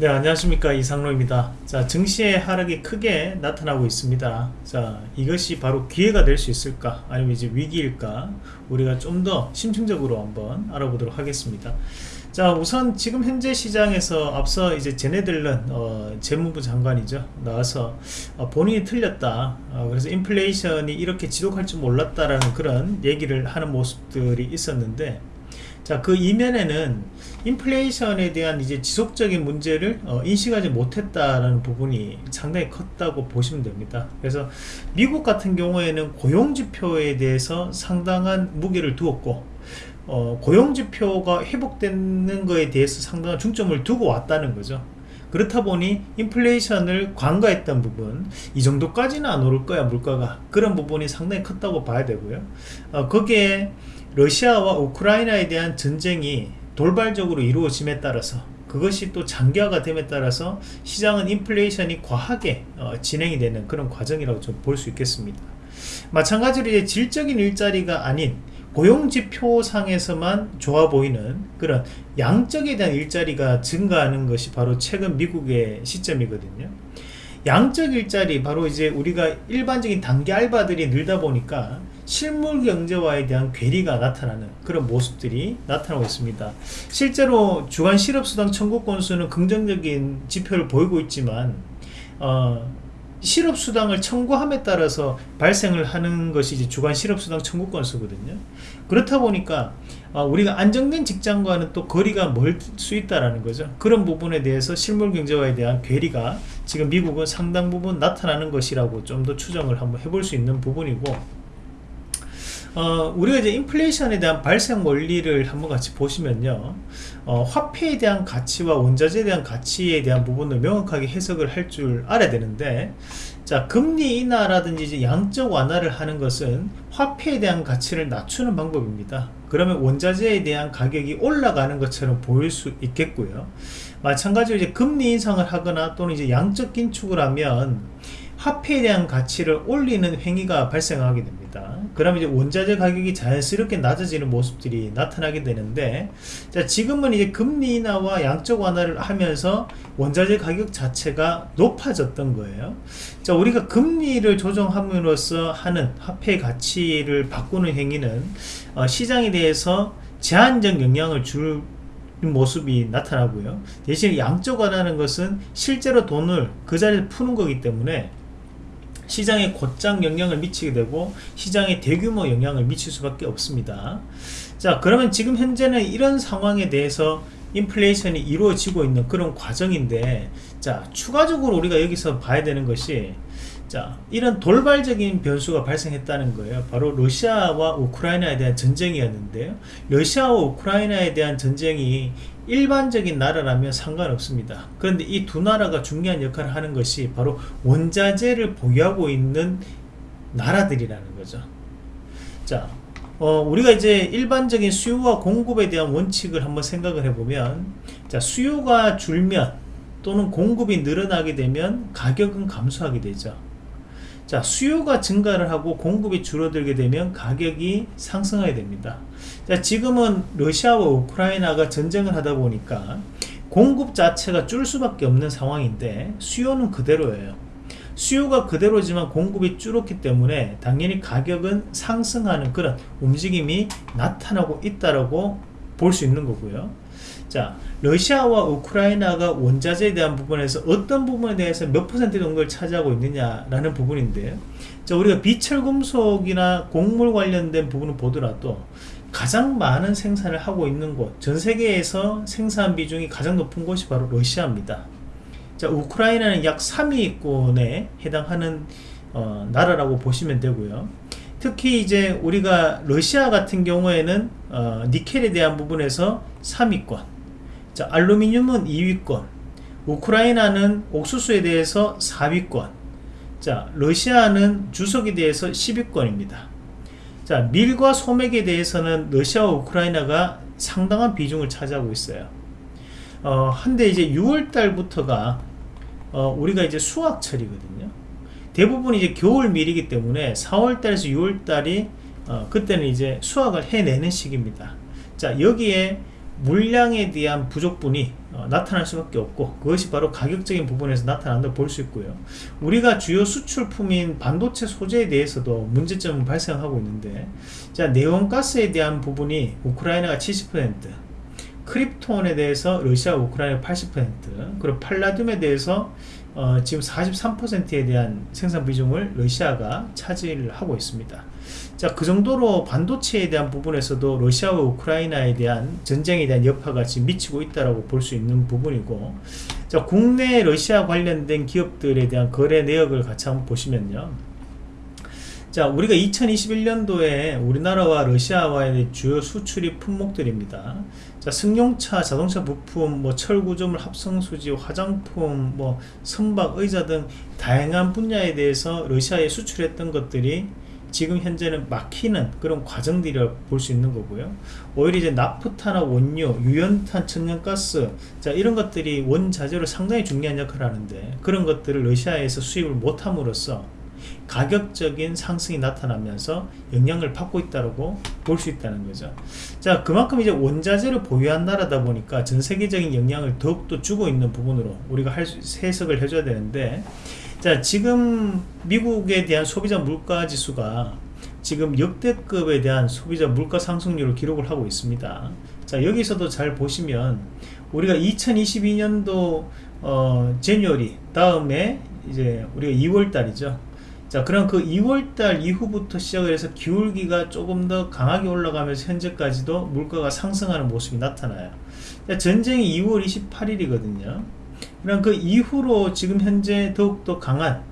네 안녕하십니까. 이상로입니다. 자 증시의 하락이 크게 나타나고 있습니다. 자 이것이 바로 기회가 될 수 있을까? 아니면 이제 위기일까? 우리가 좀 더 심층적으로 한번 알아보도록 하겠습니다. 자 우선 지금 현재 시장에서 앞서 이제 제네들은 어, 재무부 장관이죠. 나와서 어, 본인이 틀렸다. 어, 그래서 인플레이션이 이렇게 지속할 줄 몰랐다라는 그런 얘기를 하는 모습들이 있었는데 자, 그 이면에는 인플레이션에 대한 이제 지속적인 문제를 어, 인식하지 못했다라는 부분이 상당히 컸다고 보시면 됩니다. 그래서 미국 같은 경우에는 고용지표에 대해서 상당한 무게를 두었고, 어, 고용지표가 회복되는 것에 대해서 상당한 중점을 두고 왔다는 거죠. 그렇다 보니 인플레이션을 관가했던 부분 이 정도까지는 안 오를 거야 물가가 그런 부분이 상당히 컸다고 봐야 되고요 어, 거기에 러시아와 우크라이나에 대한 전쟁이 돌발적으로 이루어짐에 따라서 그것이 또 장기화가 됨에 따라서 시장은 인플레이션이 과하게 어, 진행이 되는 그런 과정이라고 좀 볼 수 있겠습니다. 마찬가지로 이제 질적인 일자리가 아닌 고용지표상에서만 좋아 보이는 그런 양적에 대한 일자리가 증가하는 것이 바로 최근 미국의 시점이거든요. 양적 일자리 바로 이제 우리가 일반적인 단기 알바들이 늘다 보니까 실물 경제와에 대한 괴리가 나타나는 그런 모습들이 나타나고 있습니다. 실제로 주간 실업수당 청구 건수는 긍정적인 지표를 보이고 있지만 어, 실업수당을 청구함에 따라서 발생을 하는 것이 이제 주간 실업수당 청구 건수거든요. 그렇다 보니까 어, 우리가 안정된 직장과는 또 거리가 멀 수 있다라는 거죠. 그런 부분에 대해서 실물 경제와에 대한 괴리가 지금 미국은 상당 부분 나타나는 것이라고 좀 더 추정을 한번 해볼 수 있는 부분이고 어, 우리가 이제 인플레이션에 대한 발생 원리를 한번 같이 보시면요. 어, 화폐에 대한 가치와 원자재에 대한 가치에 대한 부분을 명확하게 해석을 할 줄 알아야 되는데 자 금리 인하라든지 이제 양적 완화를 하는 것은 화폐에 대한 가치를 낮추는 방법입니다. 그러면 원자재에 대한 가격이 올라가는 것처럼 보일 수 있겠고요. 마찬가지로 이제 금리 인상을 하거나 또는 이제 양적 긴축을 하면 화폐에 대한 가치를 올리는 행위가 발생하게 됩니다 그러면 이제 원자재 가격이 자연스럽게 낮아지는 모습들이 나타나게 되는데 자 지금은 이제 금리 인하와 양적 완화를 하면서 원자재 가격 자체가 높아졌던 거예요. 자 우리가 금리를 조정함으로써 하는 화폐 가치를 바꾸는 행위는 어, 시장에 대해서 제한적 영향을 줄 모습이 나타나고요. 대신 양적 완화하는 것은 실제로 돈을 그 자리에 푸는 거기 때문에 시장에 곧장 영향을 미치게 되고 시장에 대규모 영향을 미칠 수밖에 없습니다. 자 그러면 지금 현재는 이런 상황에 대해서 인플레이션이 이루어지고 있는 그런 과정인데 자 추가적으로 우리가 여기서 봐야 되는 것이 자 이런 돌발적인 변수가 발생했다는 거예요. 바로 러시아와 우크라이나에 대한 전쟁이었는데요. 러시아와 우크라이나에 대한 전쟁이 일반적인 나라라면 상관없습니다. 그런데 이 두 나라가 중요한 역할을 하는 것이 바로 원자재를 보유하고 있는 나라들이라는 거죠. 자 어, 우리가 이제 일반적인 수요와 공급에 대한 원칙을 한번 생각을 해보면 자 수요가 줄면 또는 공급이 늘어나게 되면 가격은 감소하게 되죠 자 수요가 증가를 하고 공급이 줄어들게 되면 가격이 상승하게 됩니다. 자 지금은 러시아와 우크라이나가 전쟁을 하다 보니까 공급 자체가 줄 수밖에 없는 상황인데 수요는 그대로예요. 수요가 그대로지만 공급이 줄었기 때문에 당연히 가격은 상승하는 그런 움직임이 나타나고 있다라고 볼 수 있는 거고요 자 러시아와 우크라이나가 원자재에 대한 부분에서 어떤 부분에 대해서 몇 퍼센트 정도를 차지하고 있느냐라는 부분인데요 자 우리가 비철금속이나 곡물 관련된 부분을 보더라도 가장 많은 생산을 하고 있는 곳 전 세계에서 생산 비중이 가장 높은 곳이 바로 러시아입니다. 자 우크라이나는 약 3위권에 해당하는 어, 나라라고 보시면 되고요. 특히 이제 우리가 러시아 같은 경우에는 어, 니켈에 대한 부분에서 3위권 자, 알루미늄은 2위권, 우크라이나는 옥수수에 대해서 4위권, 자, 러시아는 주석에 대해서 10위권입니다. 자, 밀과 소맥에 대해서는 러시아와 우크라이나가 상당한 비중을 차지하고 있어요. 어, 한데 이제 6월달부터가 어, 우리가 이제 수확철이거든요. 대부분 이제 겨울 밀이기 때문에 4월달에서 6월달이 어, 그때는 이제 수확을 해내는 시기입니다. 자, 여기에 물량에 대한 부족분이 어, 나타날 수밖에 없고 그것이 바로 가격적인 부분에서 나타난다고 볼 수 있고요. 우리가 주요 수출품인 반도체 소재에 대해서도 문제점은 발생하고 있는데 자 네온가스에 대한 부분이 우크라이나가 70% 크립톤에 대해서 러시아 우크라이나 80% 그리고 팔라듐에 대해서 어, 지금 43%에 대한 생산 비중을 러시아가 차지를 하고 있습니다 자, 그 정도로 반도체에 대한 부분에서도 러시아와 우크라이나에 대한 전쟁에 대한 여파가 지금 미치고 있다고 볼 수 있는 부분이고 자, 국내 러시아 관련된 기업들에 대한 거래 내역을 같이 한번 보시면요. 자, 우리가 2021년도에 우리나라와 러시아와의 주요 수출입 품목들입니다. 자, 승용차, 자동차 부품, 뭐 철구조물, 합성수지, 화장품, 뭐 선박, 의자 등 다양한 분야에 대해서 러시아에 수출했던 것들이 지금 현재는 막히는 그런 과정들이라 볼 수 있는 거고요. 오히려 이제 나프타나 원료 유연탄 천연가스 자 이런 것들이 원자재로 상당히 중요한 역할을 하는데 그런 것들을 러시아에서 수입을 못함으로써 가격적인 상승이 나타나면서 영향을 받고 있다고 볼 수 있다는 거죠. 자 그만큼 이제 원자재를 보유한 나라다 보니까 전 세계적인 영향을 더욱더 주고 있는 부분으로 우리가 할 수, 해석을 해줘야 되는데 자 지금 미국에 대한 소비자 물가 지수가 지금 역대급에 대한 소비자 물가 상승률을 기록을 하고 있습니다. 자 여기서도 잘 보시면 우리가 2022년도 어 제뉴얼이 다음에 이제 우리가 2월 달이죠. 자 그럼 그 2월달 이후부터 시작을 해서 기울기가 조금 더 강하게 올라가면서 현재까지도 물가가 상승하는 모습이 나타나요. 전쟁이 2월 28일이거든요 그럼 그 이후로 지금 현재 더욱더 강한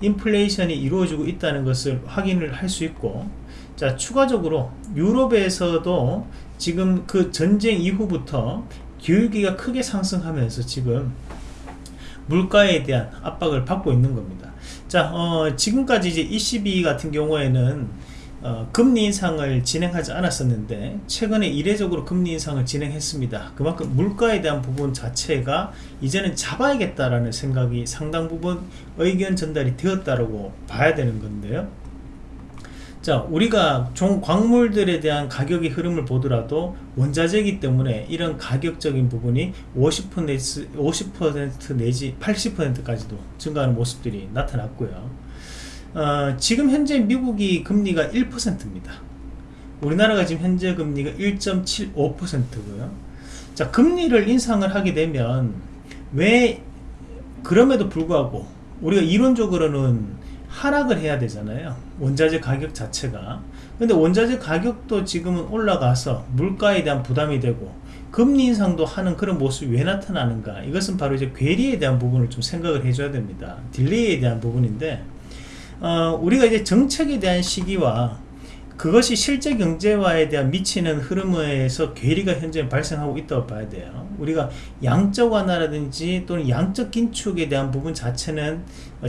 인플레이션이 이루어지고 있다는 것을 확인을 할 수 있고 자 추가적으로 유럽에서도 지금 그 전쟁 이후부터 기울기가 크게 상승하면서 지금 물가에 대한 압박을 받고 있는 겁니다. 자 어, 지금까지 이제 ECB 같은 경우에는 어, 금리 인상을 진행하지 않았었는데 최근에 이례적으로 금리 인상을 진행했습니다. 그만큼 물가에 대한 부분 자체가 이제는 잡아야겠다라는 생각이 상당 부분 의견 전달이 되었다고 봐야 되는 건데요. 자 우리가 종 광물들에 대한 가격의 흐름을 보더라도 원자재이기 때문에 이런 가격적인 부분이 50% 50% 내지 80%까지도 증가하는 모습들이 나타났고요 어, 지금 현재 미국이 금리가 1%입니다. 우리나라가 지금 현재 금리가 1.75%고요. 자, 금리를 인상을 하게 되면 왜 그럼에도 불구하고 우리가 이론적으로는 하락을 해야 되잖아요. 원자재 가격 자체가. 근데 원자재 가격도 지금은 올라가서 물가에 대한 부담이 되고 금리 인상도 하는 그런 모습이 왜 나타나는가 이것은 바로 이제 괴리에 대한 부분을 좀 생각을 해줘야 됩니다 딜레이에 대한 부분인데 어, 우리가 이제 정책에 대한 시기와 그것이 실제 경제화에 대한 미치는 흐름에서 괴리가 현재 발생하고 있다고 봐야 돼요. 우리가 양적 완화라든지 또는 양적 긴축에 대한 부분 자체는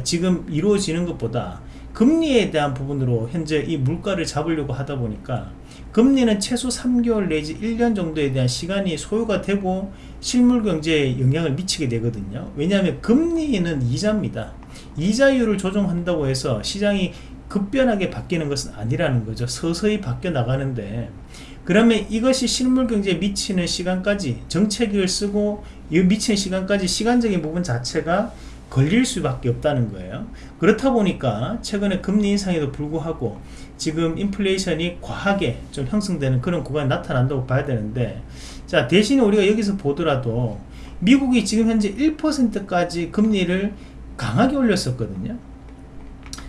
지금 이루어지는 것보다 금리에 대한 부분으로 현재 이 물가를 잡으려고 하다 보니까 금리는 최소 3개월 내지 1년 정도에 대한 시간이 소요가 되고 실물 경제에 영향을 미치게 되거든요. 왜냐하면 금리는 이자입니다. 이자율을 조정한다고 해서 시장이 급변하게 바뀌는 것은 아니라는 거죠. 서서히 바뀌어 나가는데 그러면 이것이 실물 경제에 미치는 시간까지 정책을 쓰고 이 미치는 시간까지 시간적인 부분 자체가 걸릴 수밖에 없다는 거예요. 그렇다 보니까 최근에 금리 인상에도 불구하고 지금 인플레이션이 과하게 좀 형성되는 그런 구간이 나타난다고 봐야 되는데 자 대신에 우리가 여기서 보더라도 미국이 지금 현재 1%까지 금리를 강하게 올렸었거든요.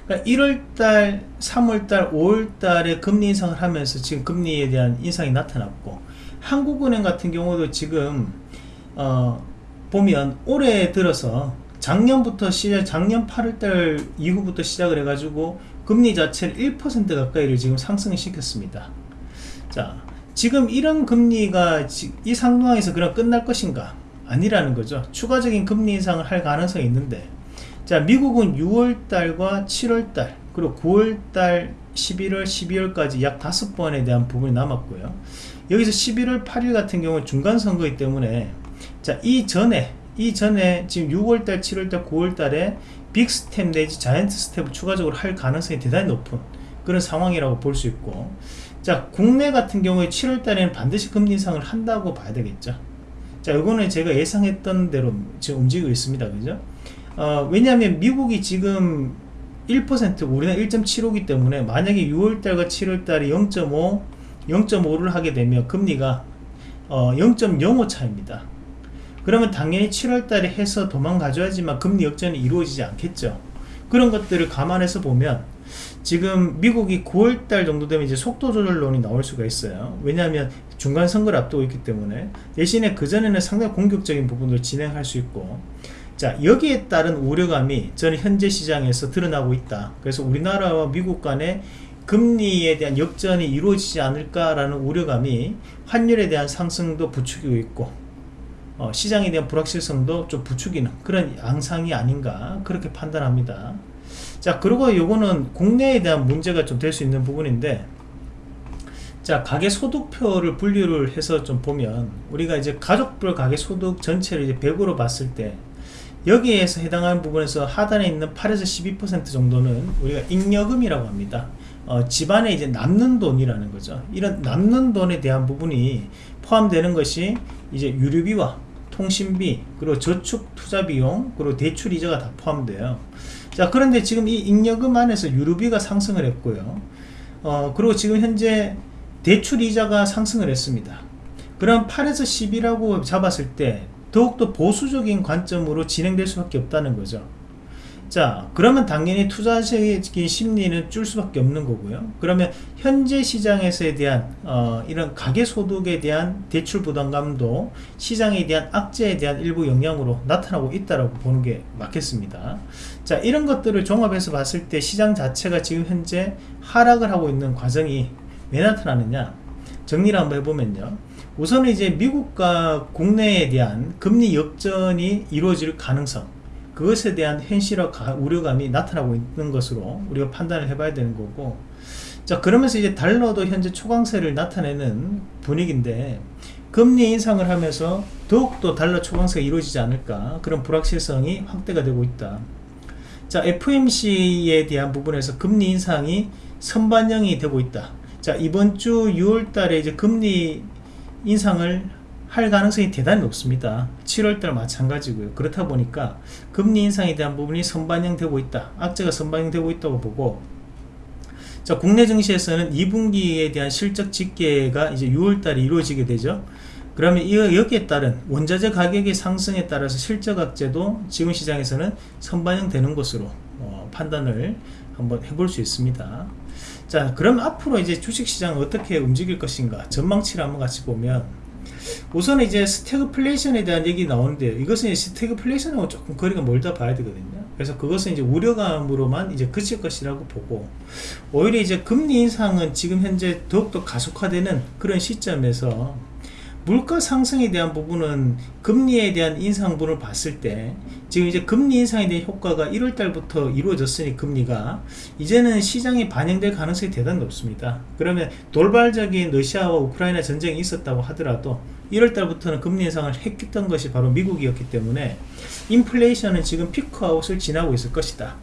그러니까 1월달, 3월달, 5월달에 금리 인상을 하면서 지금 금리에 대한 인상이 나타났고 한국은행 같은 경우도 지금 어, 보면 올해 들어서 작년부터 시작, 작년 8월달 이후부터 시작을 해가지고 금리 자체를 1% 가까이를 지금 상승을 시켰습니다. 자, 지금 이런 금리가 이 상황에서 그냥 끝날 것인가? 아니라는 거죠. 추가적인 금리 인상을 할 가능성이 있는데 자 미국은 6월달과 7월달 그리고 9월달 11월 12월까지 약 5번에 대한 부분이 남았고요. 여기서 11월 8일 같은 경우는 중간선거이기 때문에 자 이전에 이전에 지금 6월달 7월달 9월달에 빅스텝 내지 자이언트 스텝을 추가적으로 할 가능성이 대단히 높은 그런 상황이라고 볼 수 있고 자 국내 같은 경우에 7월달에는 반드시 금리 인상을 한다고 봐야 되겠죠. 자 이거는 제가 예상했던 대로 지금 움직이고 있습니다. 그죠 어, 왜냐하면 미국이 지금 1% 우리는 1.75기 때문에 만약에 6월달과 7월달에 0.5 0.5를 하게 되면 금리가 어, 0.05 차입니다. 그러면 당연히 7월달에 해서 도망가줘야지만 금리 역전이 이루어지지 않겠죠. 그런 것들을 감안해서 보면 지금 미국이 9월달 정도 되면 이제 속도 조절론이 나올 수가 있어요. 왜냐하면 중간 선거를 앞두고 있기 때문에. 대신에 그전에는 상당히 공격적인 부분을 진행할 수 있고 자 여기에 따른 우려감이 저는 현재 시장에서 드러나고 있다. 그래서 우리나라와 미국 간의 금리에 대한 역전이 이루어지지 않을까라는 우려감이 환율에 대한 상승도 부추기고 있고 어, 시장에 대한 불확실성도 좀 부추기는 그런 양상이 아닌가 그렇게 판단합니다. 자 그리고 요거는 국내에 대한 문제가 좀 될 수 있는 부분인데 자 가계소득표를 분류를 해서 좀 보면 우리가 이제 가족별 가계소득 전체를 이제 100으로 봤을 때 여기에서 해당하는 부분에서 하단에 있는 8에서 12% 정도는 우리가 잉여금이라고 합니다. 어, 집안에 이제 남는 돈이라는 거죠. 이런 남는 돈에 대한 부분이 포함되는 것이 이제 유류비와 통신비 그리고 저축 투자 비용 그리고 대출 이자가 다 포함돼요. 자 그런데 지금 이 잉여금 안에서 유류비가 상승을 했고요. 어 그리고 지금 현재 대출 이자가 상승을 했습니다. 그럼 8에서 10이라고 잡았을 때 더욱더 보수적인 관점으로 진행될 수밖에 없다는 거죠. 자 그러면 당연히 투자적인 심리는 줄 수밖에 없는 거고요. 그러면 현재 시장에서에 대한 어, 이런 가계소득에 대한 대출 부담감도 시장에 대한 악재에 대한 일부 영향으로 나타나고 있다고 보는 게 맞겠습니다. 자 이런 것들을 종합해서 봤을 때 시장 자체가 지금 현재 하락을 하고 있는 과정이 왜 나타나느냐? 정리를 한번 해보면요 우선은 이제 미국과 국내에 대한 금리 역전이 이루어질 가능성 그것에 대한 현실화 우려감이 나타나고 있는 것으로 우리가 판단을 해봐야 되는 거고 자 그러면서 이제 달러도 현재 초강세를 나타내는 분위기인데 금리 인상을 하면서 더욱더 달러 초강세가 이루어지지 않을까 그런 불확실성이 확대가 되고 있다. 자 FMC에 대한 부분에서 금리 인상이 선반영이 되고 있다. 자 이번 주 6월 달에 이제 금리 인상을 할 가능성이 대단히 높습니다. 7월달 마찬가지고요. 그렇다 보니까 금리 인상에 대한 부분이 선반영되고 있다. 악재가 선반영되고 있다고 보고 자 국내 증시에서는 2분기에 대한 실적 집계가 이제 6월달에 이루어지게 되죠. 그러면 이 여기에 따른 원자재 가격의 상승에 따라서 실적 악재도 지금 시장에서는 선반영되는 것으로 어, 판단을 한번 해볼 수 있습니다 자 그럼 앞으로 이제 주식시장은 어떻게 움직일 것인가? 전망치를 한번 같이 보면 우선 이제 스태그플레이션에 대한 얘기 나오는데 이것은 스태그플레이션하고 조금 거리가 멀다 봐야 되거든요. 그래서 그것은 이제 우려감으로만 이제 그칠 것이라고 보고 오히려 이제 금리 인상은 지금 현재 더욱더 가속화되는 그런 시점에서 물가 상승에 대한 부분은 금리에 대한 인상분을 봤을 때 지금 이제 금리 인상에 대한 효과가 1월달부터 이루어졌으니 금리가 이제는 시장에 반영될 가능성이 대단히 높습니다. 그러면 돌발적인 러시아와 우크라이나 전쟁이 있었다고 하더라도 1월달부터는 금리 인상을 했던 것이 바로 미국이었기 때문에 인플레이션은 지금 피크아웃을 지나고 있을 것이다.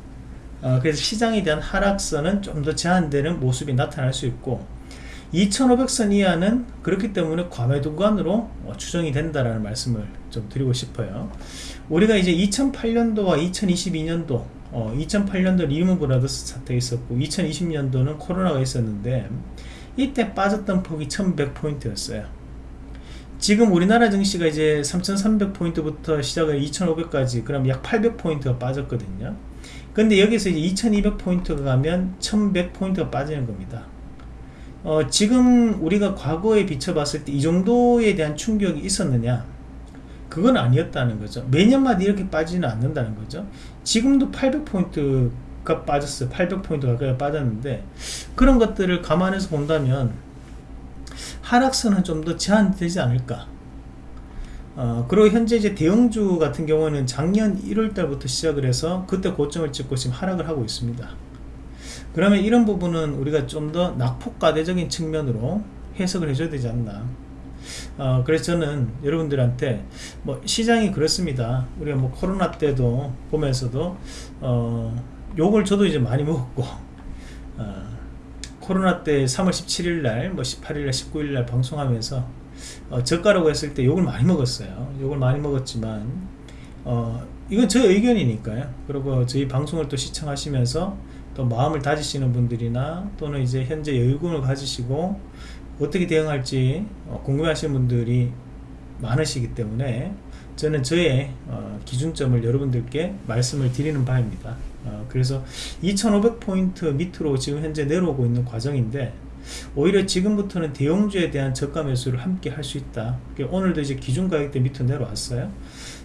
어, 그래서 시장에 대한 하락선은 좀 더 제한되는 모습이 나타날 수 있고 2500선 이하는 그렇기 때문에 과매도권으로 어, 추정이 된다라는 말씀을 좀 드리고 싶어요. 우리가 이제 2008년도와 2022년도 어, 2008년도 리먼 브라더스 사태 있었고 2020년도는 코로나가 있었는데 이때 빠졌던 폭이 1100포인트였어요. 지금 우리나라 증시가 이제 3300포인트부터 시작을 2500까지 그럼 약 800포인트가 빠졌거든요. 근데 여기서 이제 2200포인트가 가면 1100포인트가 빠지는 겁니다 어, 지금 우리가 과거에 비춰봤을 때 이 정도에 대한 충격이 있었느냐? 그건 아니었다는 거죠. 매년마다 이렇게 빠지는 않는다는 거죠. 지금도 800포인트가 빠졌어요. 800포인트 가까이 빠졌는데 그런 것들을 감안해서 본다면 하락선은 좀 더 제한되지 않을까? 어, 그리고 현재 이제 대형주 같은 경우는 작년 1월 달부터 시작을 해서 그때 고점을 찍고 지금 하락을 하고 있습니다 그러면 이런 부분은 우리가 좀 더 낙폭과대적인 측면으로 해석을 해줘야 되지 않나 어, 그래서 저는 여러분들한테 뭐 시장이 그렇습니다 우리가 뭐 코로나 때도 보면서도 어, 욕을 저도 이제 많이 먹었고 어, 코로나 때 3월 17일 날, 뭐 18일 날, 19일 날 방송하면서 어, 저가라고 했을 때 욕을 많이 먹었어요. 욕을 많이 먹었지만 어, 이건 제 의견이니까요. 그리고 저희 방송을 또 시청하시면서 또 마음을 다지시는 분들이나 또는 이제 현재 여유분을 가지시고 어떻게 대응할지 어, 궁금해하시는 분들이 많으시기 때문에 저는 저의 어, 기준점을 여러분들께 말씀을 드리는 바입니다. 어, 그래서 2500포인트 밑으로 지금 현재 내려오고 있는 과정인데 오히려 지금부터는 대형주에 대한 저가 매수를 함께 할 수 있다. 오늘도 이제 기준 가격대 밑으로 내려왔어요.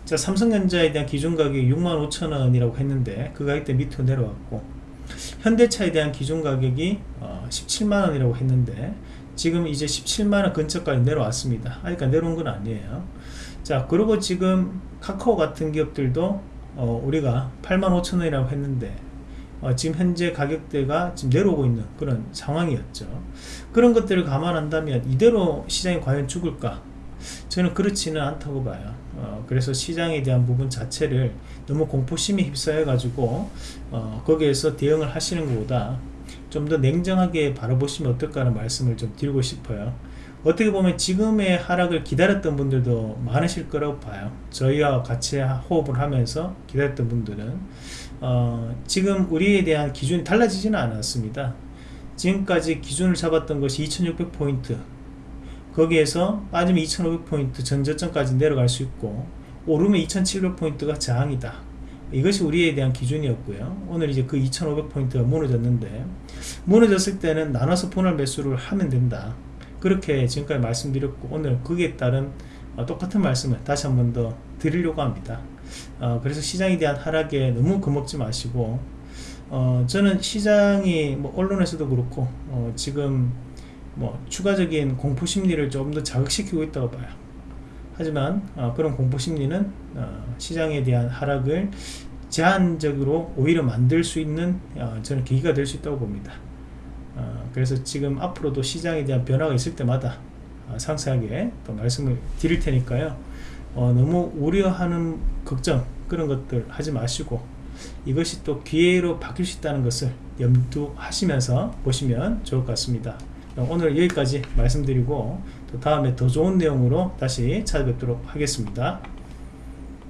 자, 삼성전자에 대한 기준 가격이 65,000원이라고 했는데 그 가격대 밑으로 내려왔고 현대차에 대한 기준 가격이 어, 17만원이라고 했는데 지금 이제 17만원 근처까지 내려왔습니다. 아직 내려온 건 아니에요. 자, 그리고 지금 카카오 같은 기업들도 어, 우리가 85,000원이라고 했는데 어, 지금 현재 가격대가 지금 내려오고 있는 그런 상황이었죠. 그런 것들을 감안한다면 이대로 시장이 과연 죽을까? 저는 그렇지는 않다고 봐요. 어, 그래서 시장에 대한 부분 자체를 너무 공포심에 휩싸여 가지고 어, 거기에서 대응을 하시는 것보다 좀 더 냉정하게 바라보시면 어떨까라는 말씀을 좀 드리고 싶어요. 어떻게 보면 지금의 하락을 기다렸던 분들도 많으실 거라고 봐요. 저희와 같이 호흡을 하면서 기다렸던 분들은 어, 지금 우리에 대한 기준이 달라지지는 않았습니다. 지금까지 기준을 잡았던 것이 2600포인트 거기에서 빠지면 2500포인트 전저점까지 내려갈 수 있고 오르면 2700포인트가 저항이다. 이것이 우리에 대한 기준이었고요. 오늘 이제 그 2500포인트가 무너졌는데 무너졌을 때는 나눠서 분할 매수를 하면 된다. 그렇게 지금까지 말씀드렸고 오늘 거기에 따른 어, 똑같은 말씀을 다시 한 번 더 드리려고 합니다. 어, 그래서 시장에 대한 하락에 너무 겁먹지 마시고 어, 저는 시장이 뭐 언론에서도 그렇고 어, 지금 뭐 추가적인 공포 심리를 좀 더 자극시키고 있다고 봐요. 하지만 어, 그런 공포 심리는 어, 시장에 대한 하락을 제한적으로 오히려 만들 수 있는 어, 저는 계기가 될 수 있다고 봅니다. 어, 그래서 지금 앞으로도 시장에 대한 변화가 있을 때마다 어, 상세하게 또 말씀을 드릴 테니까요. 어, 너무 우려하는 걱정 그런 것들 하지 마시고 이것이 또 기회로 바뀔 수 있다는 것을 염두하시면서 보시면 좋을 것 같습니다. 오늘 여기까지 말씀드리고 또 다음에 더 좋은 내용으로 다시 찾아뵙도록 하겠습니다.